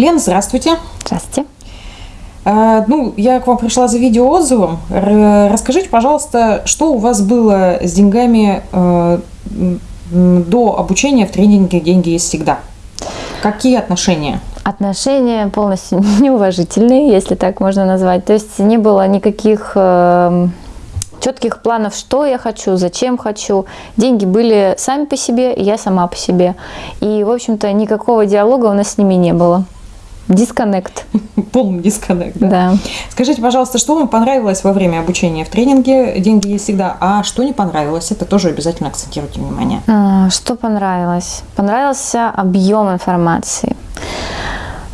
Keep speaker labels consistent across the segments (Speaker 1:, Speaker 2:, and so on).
Speaker 1: Лен, здравствуйте.
Speaker 2: Здравствуйте.
Speaker 1: А, ну, я к вам пришла за видеоотзывом. Расскажите, пожалуйста, что у вас было с деньгами э, до обучения в тренинге «Деньги есть всегда»? Какие отношения?
Speaker 2: Отношения полностью неуважительные, если так можно назвать. То есть не было никаких э, четких планов, что я хочу, зачем хочу. Деньги были сами по себе, и я сама по себе. И, в общем-то, никакого диалога у нас с ними не было. Дисконнект.
Speaker 1: Полный дисконнект, да?
Speaker 2: Да.
Speaker 1: Скажите, пожалуйста, что вам понравилось во время обучения в тренинге «Деньги есть всегда», а что не понравилось? Это тоже обязательно акцентируйте внимание.
Speaker 2: А, что понравилось? Понравился объем информации.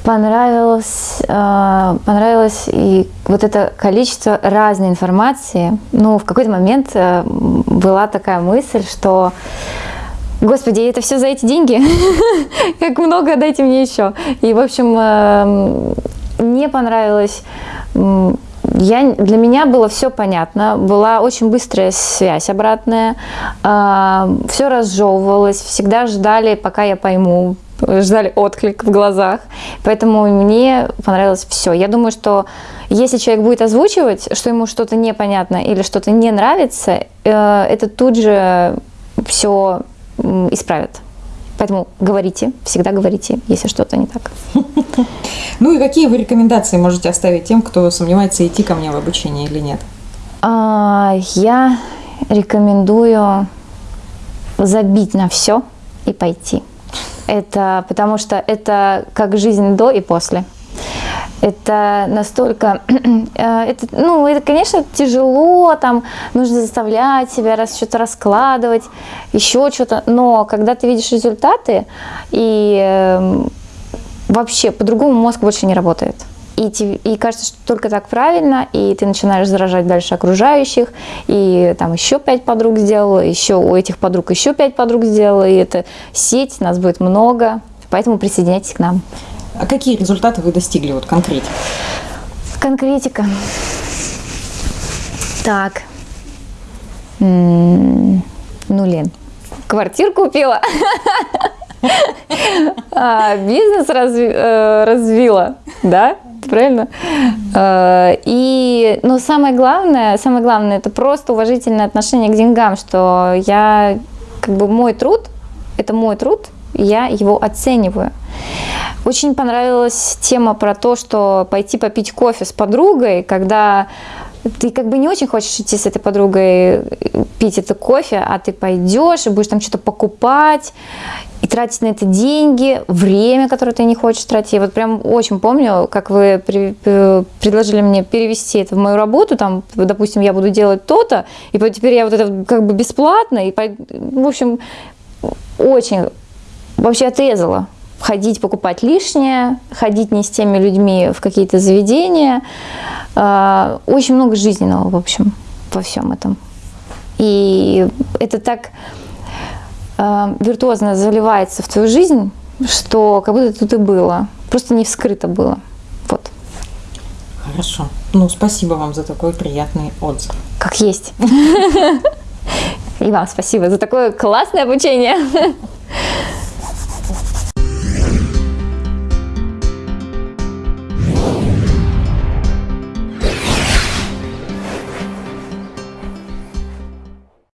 Speaker 2: Понравилось, э, понравилось и вот это количество разной информации. Ну, в какой-то момент э, была такая мысль, что Господи, это все за эти деньги? Как много, дайте мне еще. И, в общем, эм, мне понравилось я, для меня было все понятно, была очень быстрая связь обратная, э, все разжевывалось, всегда ждали, пока я пойму, ждали отклик в глазах, поэтому мне понравилось все. Я думаю, что если человек будет озвучивать, что ему что-то непонятно или что-то не нравится, э, это тут же все исправят. Поэтому говорите, всегда говорите, если что-то не так.
Speaker 1: Ну и какие вы рекомендации можете оставить тем, кто сомневается, идти ко мне в обучение или нет?
Speaker 2: А, я рекомендую забить на все и пойти. Это потому что это как жизнь до и после это настолько, э, это, ну, это, конечно, тяжело, там, нужно заставлять себя раз что-то раскладывать, еще что-то, но когда ты видишь результаты, и э, вообще по-другому мозг больше не работает. И, и кажется, что только так правильно, и ты начинаешь заражать дальше окружающих, и там еще пять подруг сделала, еще у этих подруг еще пять подруг сделала, и это сеть, нас будет много, поэтому присоединяйтесь к нам.
Speaker 1: А какие результаты вы достигли, вот конкретика?
Speaker 2: Конкретика. Так. Ну, Лен, квартиру купила. А, бизнес э, развила, да? Правильно? А, и, но самое главное, самое главное, это просто уважительное отношение к деньгам, что я, как бы, мой труд, это мой труд, я его оцениваю. Очень понравилась тема про то, что пойти попить кофе с подругой, когда ты как бы не очень хочешь идти с этой подругой пить это кофе, а ты пойдешь и будешь там что-то покупать и тратить на это деньги, время, которое ты не хочешь тратить. Я вот прям очень помню, как вы при, предложили мне перевести это в мою работу, там, допустим, я буду делать то-то, и теперь я вот это как бы бесплатно, и, в общем, очень вообще отрезала ходить покупать лишнее, ходить не с теми людьми в какие-то заведения. А, очень много жизненного, в общем, во всем этом. И это так а, виртуозно заливается в твою жизнь, что как будто тут и было. Просто не вскрыто было. Вот.
Speaker 1: Хорошо. Ну, спасибо вам за такой приятный отзыв.
Speaker 2: Как есть. И вам спасибо за такое классное обучение.